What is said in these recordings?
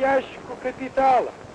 Riasco Capital.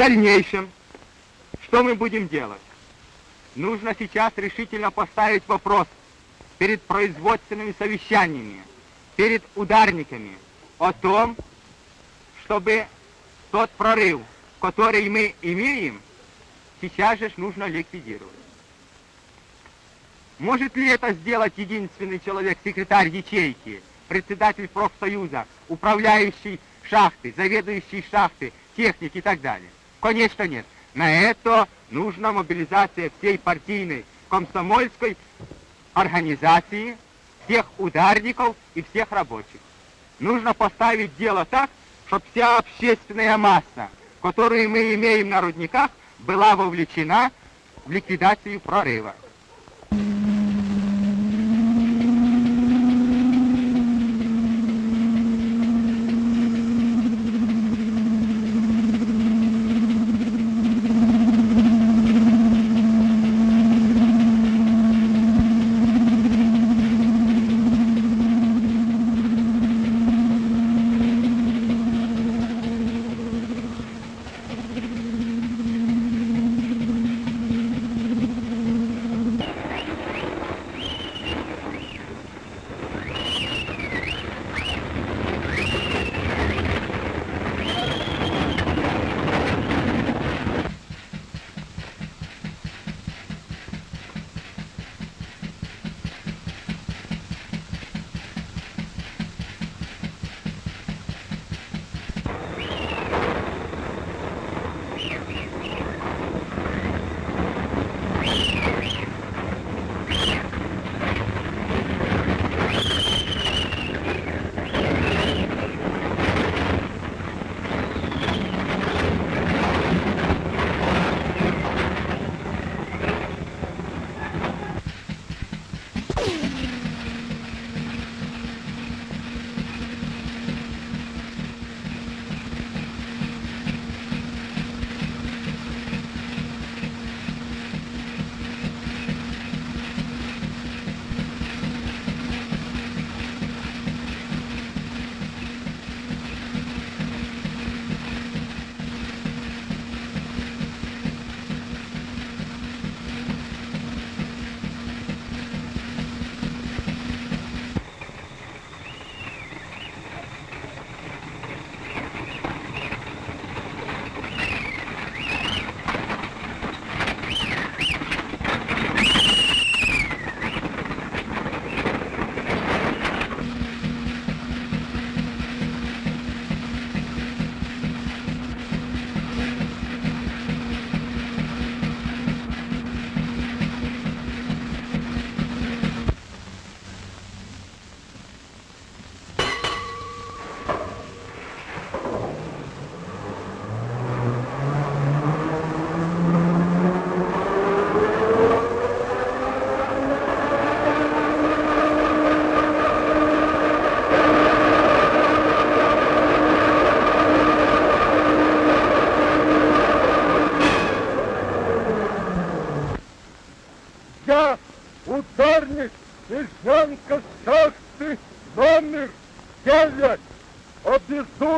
Дальнейшем, что мы будем делать? Нужно сейчас решительно поставить вопрос перед производственными совещаниями, перед ударниками о том, чтобы тот прорыв, который мы имеем, сейчас же нужно ликвидировать. Может ли это сделать единственный человек, секретарь ячейки, председатель профсоюза, управляющий шахты, заведующий шахты, техник и так далее? Конечно нет. На это нужна мобилизация всей партийной, комсомольской организации, всех ударников и всех рабочих. Нужно поставить дело так, чтобы вся общественная масса, которую мы имеем на рудниках, была вовлечена в ликвидацию прорыва.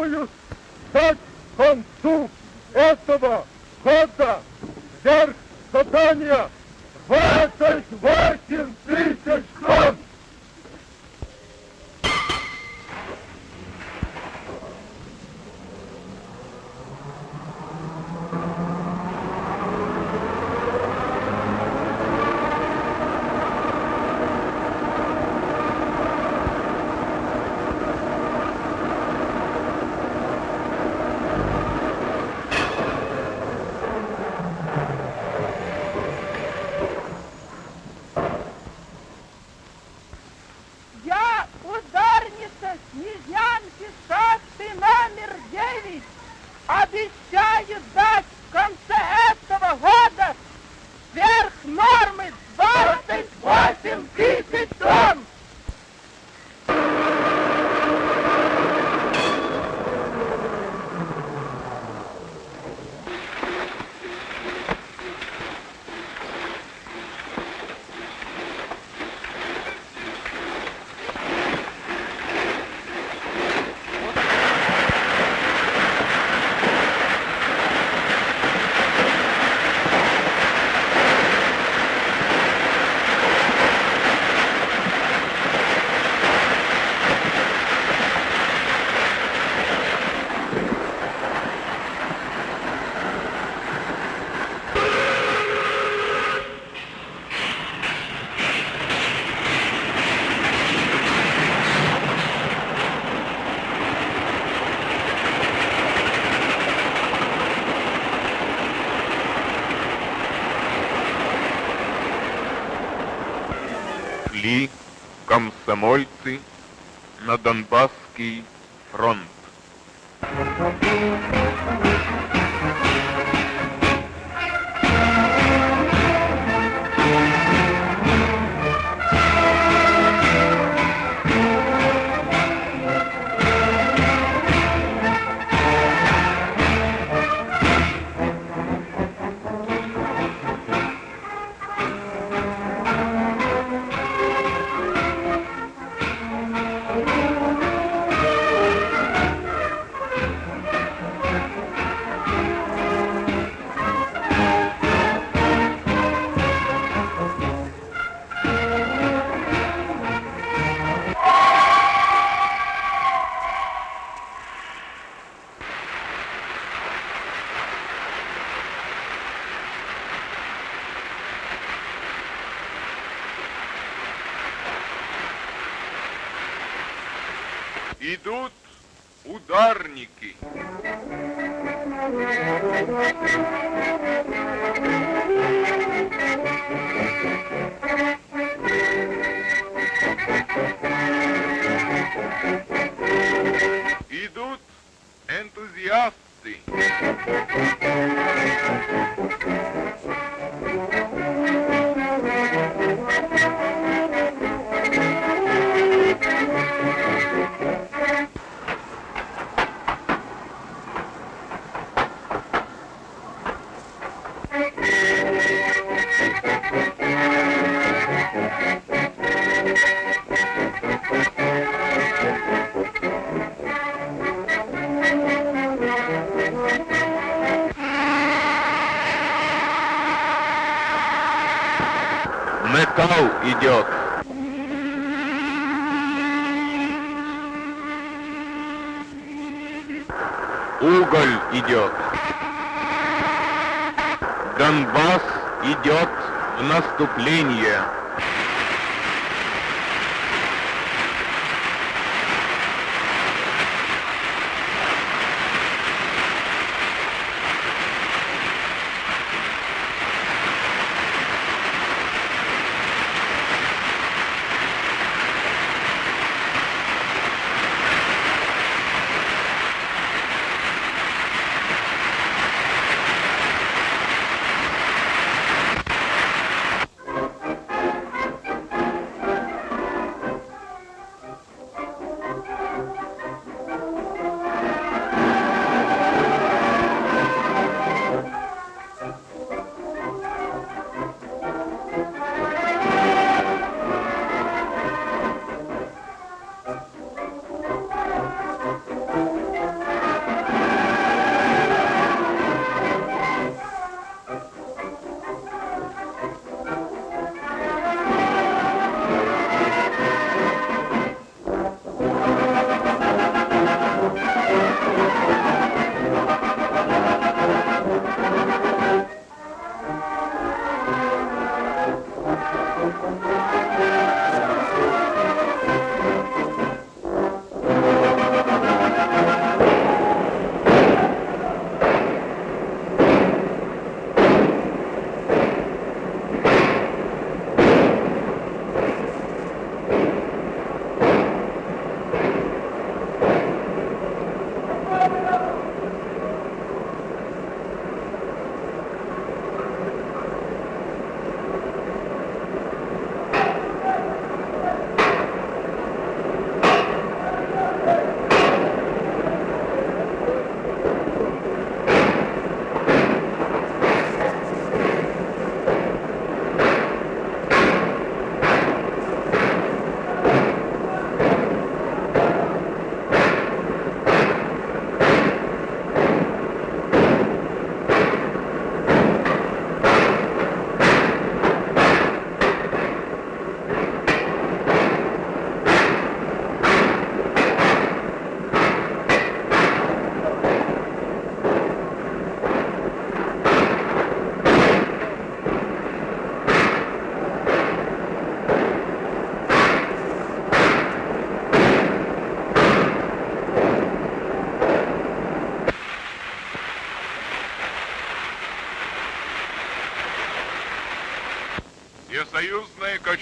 oh my. В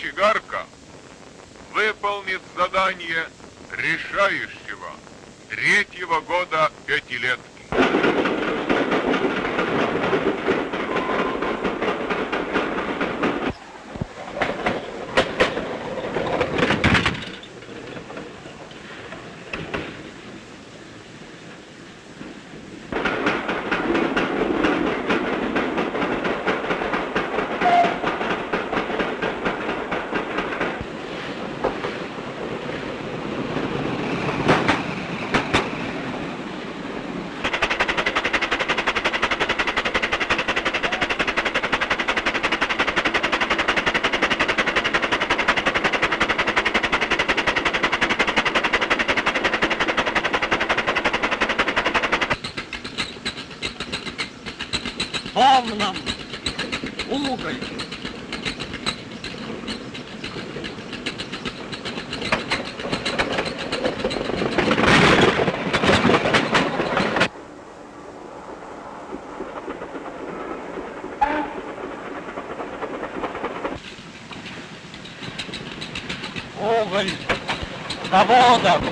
кочегарка выполнит задание решающего третьего года Заводом! Дело чести. Дело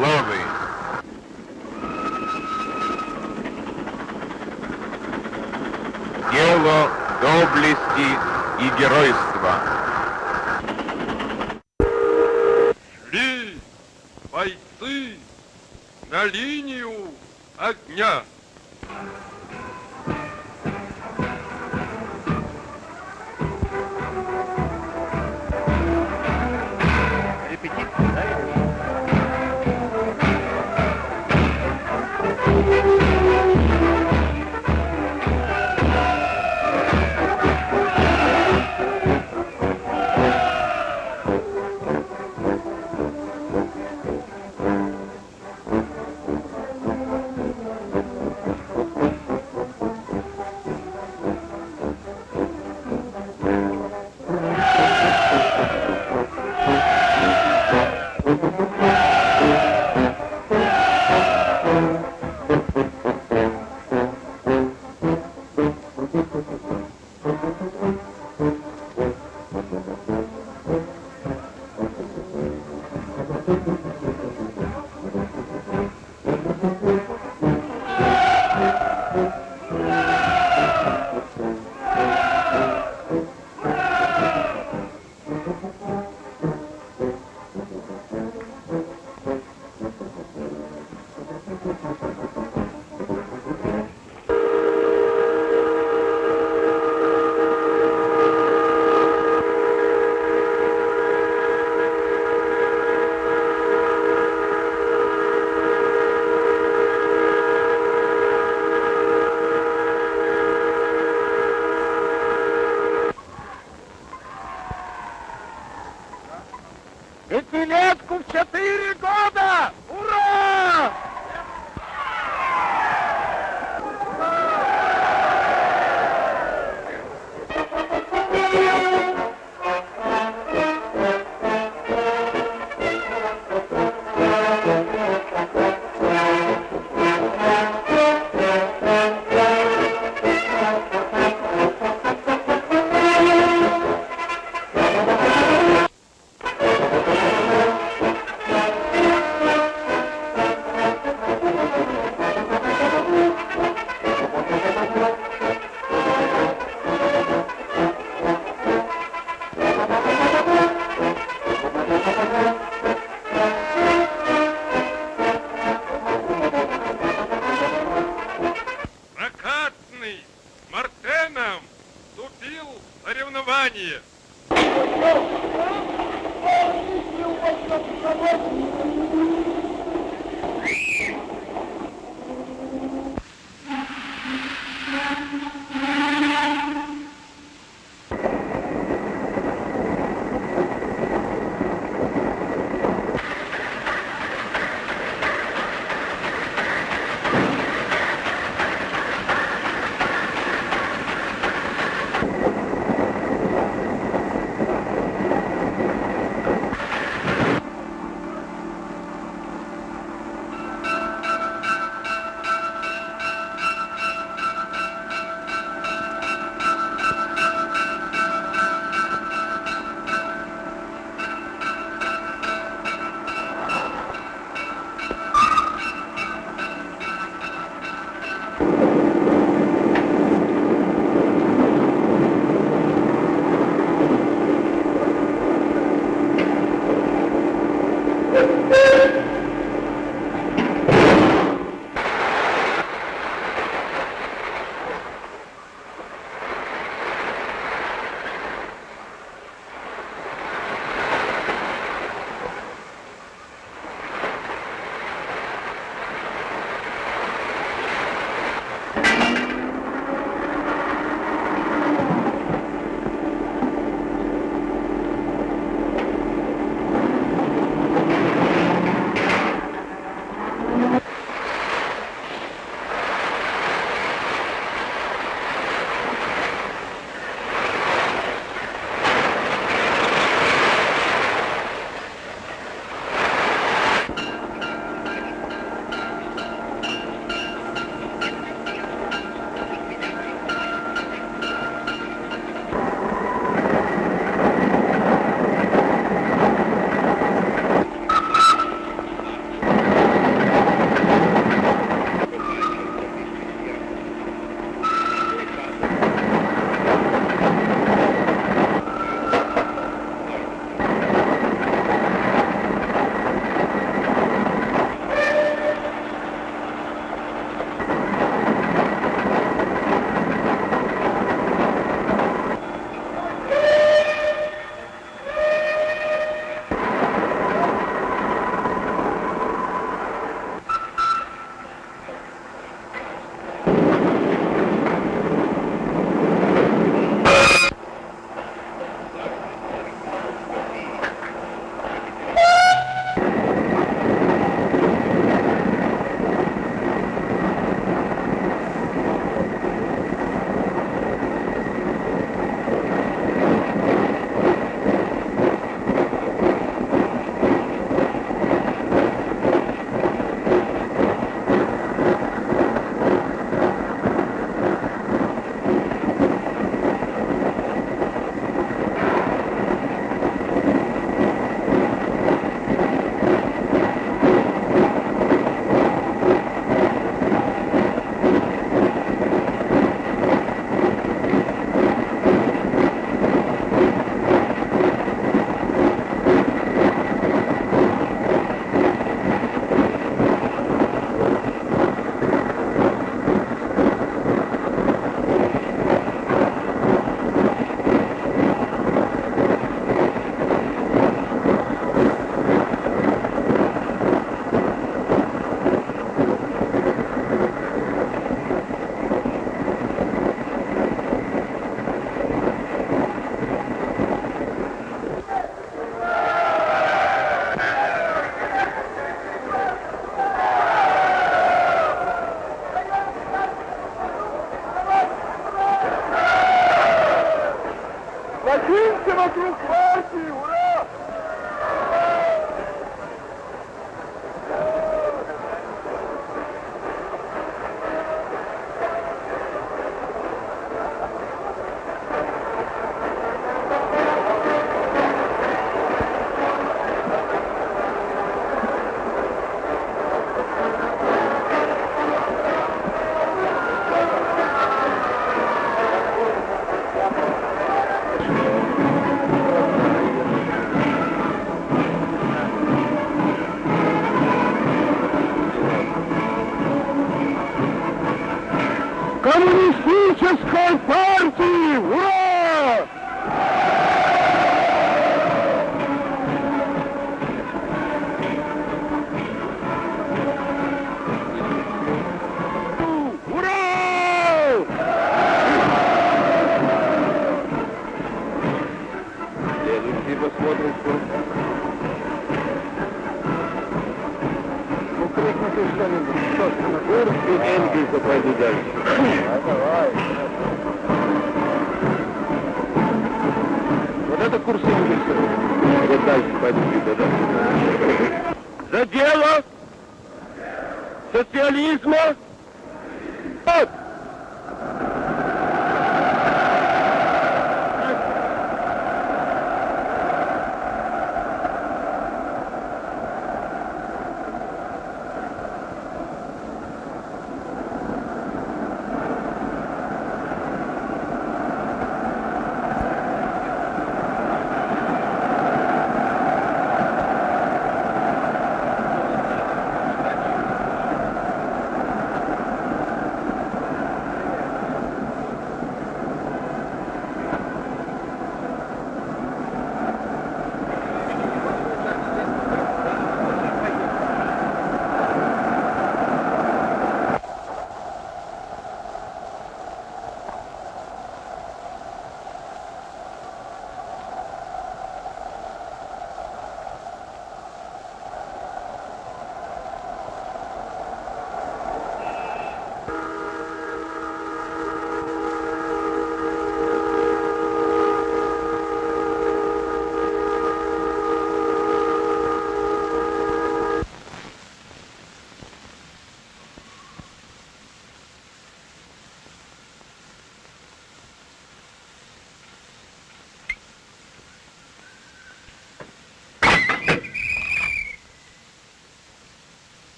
славы. Дело доблести и геройства. Шли бойцы на линию огня.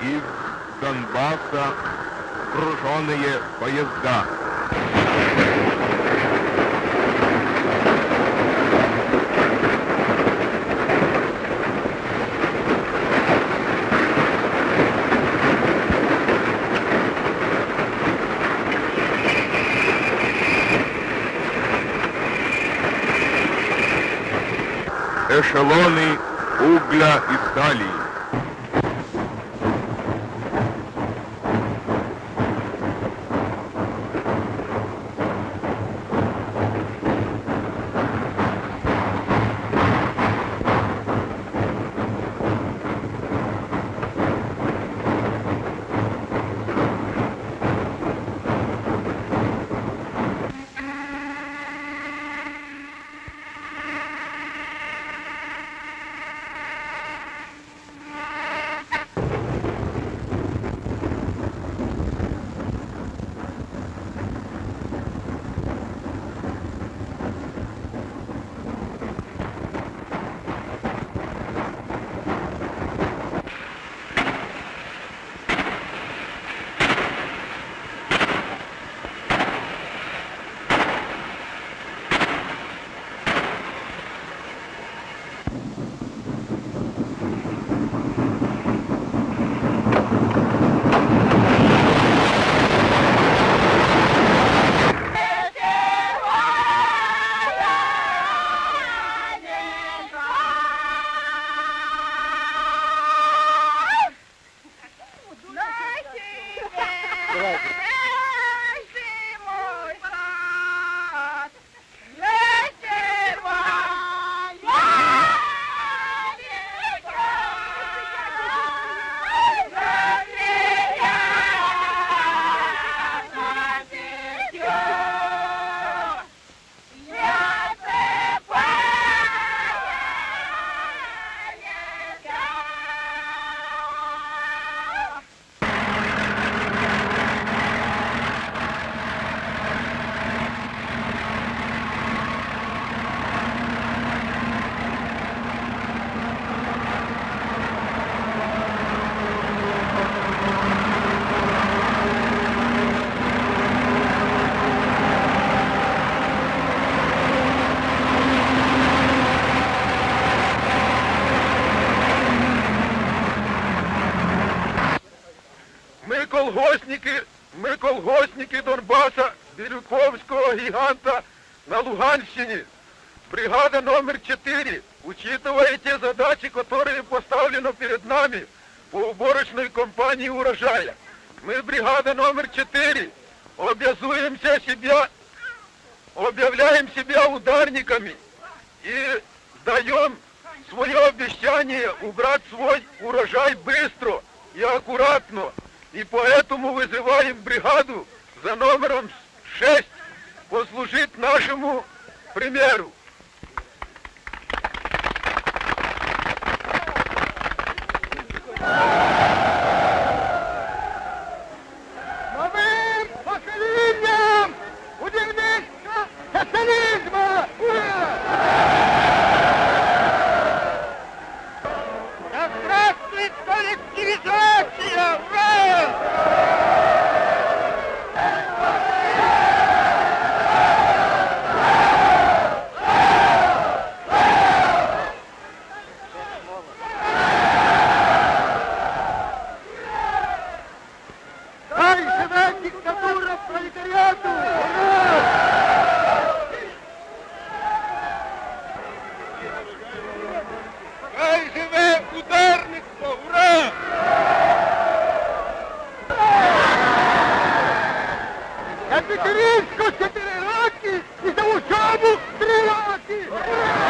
Из Донбасса груженные поезда. Эшелоны угля и стали. колгосники, ми колгосники Донбаса, Бірюковського гіганта на Луганщині. Бригада номер 4 учитывая те задачи, которые поставлены перед нами по уборочной компании урожая. Мы, бригада номер 4, обязуемся себя, объявляем себя ударниками и даем свое обещание убрать свой урожай быстро и аккуратно. И поэтому вызываем бригаду за номером 6 послужить нашему примеру. Yeah. aqui!